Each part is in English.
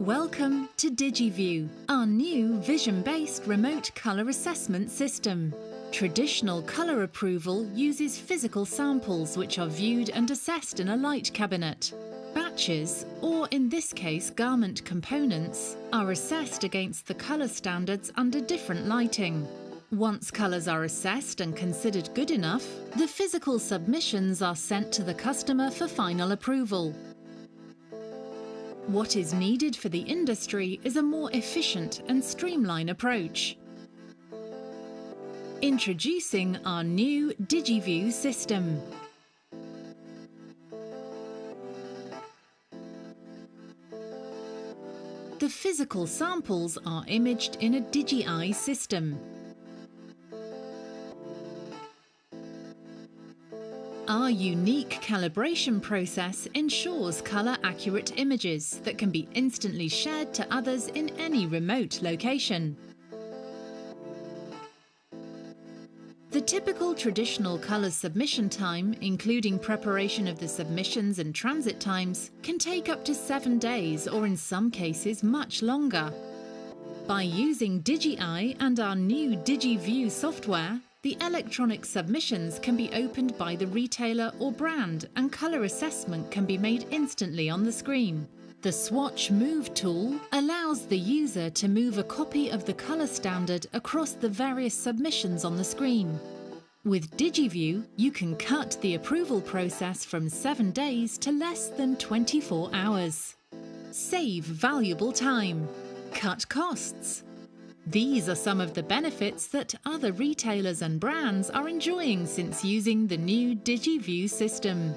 Welcome to DigiView, our new vision-based remote colour assessment system. Traditional colour approval uses physical samples which are viewed and assessed in a light cabinet. Batches, or in this case garment components, are assessed against the colour standards under different lighting. Once colours are assessed and considered good enough, the physical submissions are sent to the customer for final approval. What is needed for the industry is a more efficient and streamlined approach. Introducing our new DigiView system. The physical samples are imaged in a DigiEye system. Our unique calibration process ensures colour-accurate images that can be instantly shared to others in any remote location. The typical traditional colour submission time, including preparation of the submissions and transit times, can take up to seven days or in some cases much longer. By using DigiEye and our new DigiView software, the electronic submissions can be opened by the retailer or brand and colour assessment can be made instantly on the screen. The Swatch Move tool allows the user to move a copy of the colour standard across the various submissions on the screen. With DigiView, you can cut the approval process from 7 days to less than 24 hours. Save valuable time. Cut costs. These are some of the benefits that other retailers and brands are enjoying since using the new DigiView system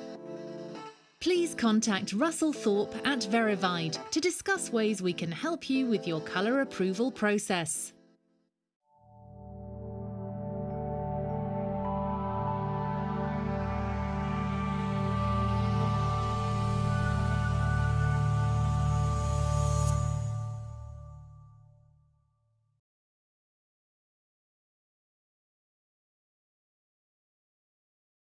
please contact Russell Thorpe at Verivide to discuss ways we can help you with your colour approval process.